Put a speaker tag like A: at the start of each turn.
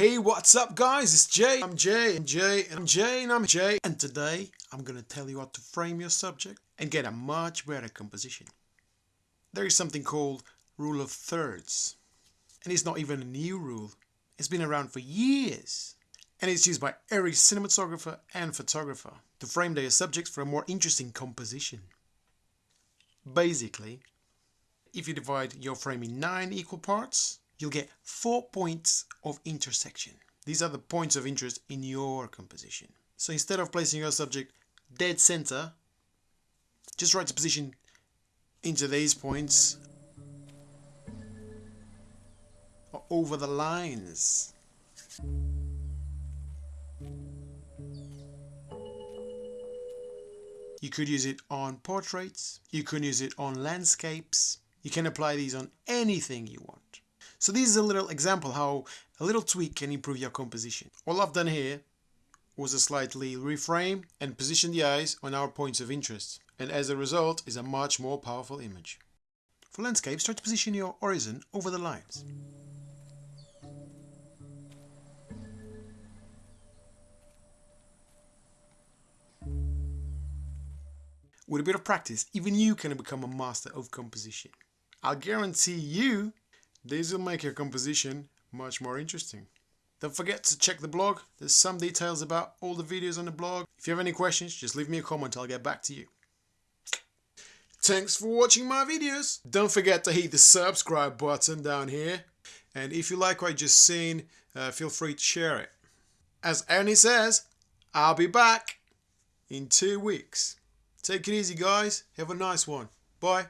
A: Hey, what's up guys? It's Jay. I'm Jay and Jay and I'm Jay and I'm Jay. And today I'm gonna tell you how to frame your subject and get a much better composition. There is something called rule of thirds. And it's not even a new rule. It's been around for years. And it's used by every cinematographer and photographer to frame their subjects for a more interesting composition. Basically, if you divide your frame in 9 equal parts, you'll get 4 points of intersection. These are the points of interest in your composition. So instead of placing your subject dead center, just write the position into these points or over the lines. You could use it on portraits, you can use it on landscapes, you can apply these on anything you want. So this is a little example how a little tweak can improve your composition. All I've done here was a slightly reframe and position the eyes on our points of interest and as a result is a much more powerful image. For landscapes, try to position your horizon over the lines. With a bit of practice, even you can become a master of composition. I'll guarantee you this will make your composition much more interesting. Don't forget to check the blog. There's some details about all the videos on the blog. If you have any questions, just leave me a comment. I'll get back to you. Thanks for watching my videos. Don't forget to hit the subscribe button down here. And if you like what you just seen, uh, feel free to share it. As Arnie says, I'll be back in two weeks. Take it easy, guys. Have a nice one. Bye.